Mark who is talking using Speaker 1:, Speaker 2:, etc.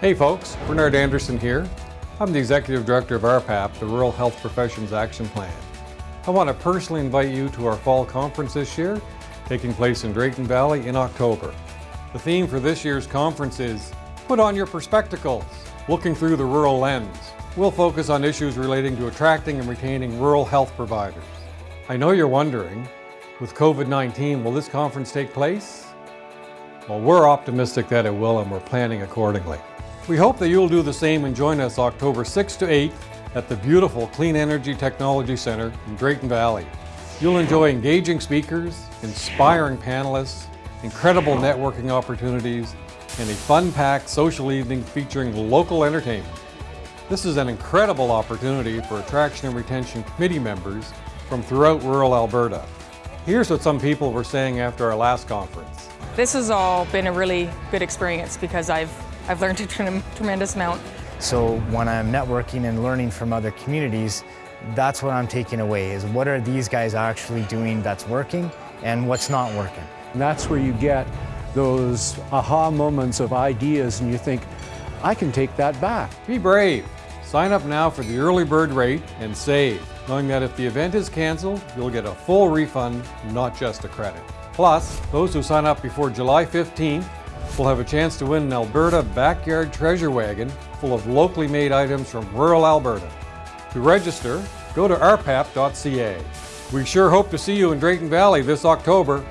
Speaker 1: Hey folks, Bernard Anderson here. I'm the Executive Director of RPAP, the Rural Health Professions Action Plan. I want to personally invite you to our fall conference this year, taking place in Drayton Valley in October. The theme for this year's conference is Put on your perspectacles, looking through the rural lens. We'll focus on issues relating to attracting and retaining rural health providers. I know you're wondering, with COVID-19, will this conference take place? Well, we're optimistic that it will and we're planning accordingly. We hope that you'll do the same and join us October 6th to 8th at the beautiful Clean Energy Technology Center in Drayton Valley. You'll enjoy engaging speakers, inspiring panelists, incredible networking opportunities, and a fun-packed social evening featuring local entertainment. This is an incredible opportunity for attraction and retention committee members from throughout rural Alberta. Here's what some people were saying after our last conference.
Speaker 2: This has all been a really good experience because I've I've learned a tremendous amount.
Speaker 3: So when I'm networking and learning from other communities, that's what I'm taking away, is what are these guys actually doing that's working and what's not working.
Speaker 4: And that's where you get those aha moments of ideas and you think, I can take that back.
Speaker 1: Be brave. Sign up now for the early bird rate and save, knowing that if the event is canceled, you'll get a full refund, not just a credit. Plus, those who sign up before July 15th will have a chance to win an Alberta Backyard Treasure Wagon full of locally made items from rural Alberta. To register, go to rpap.ca. We sure hope to see you in Drayton Valley this October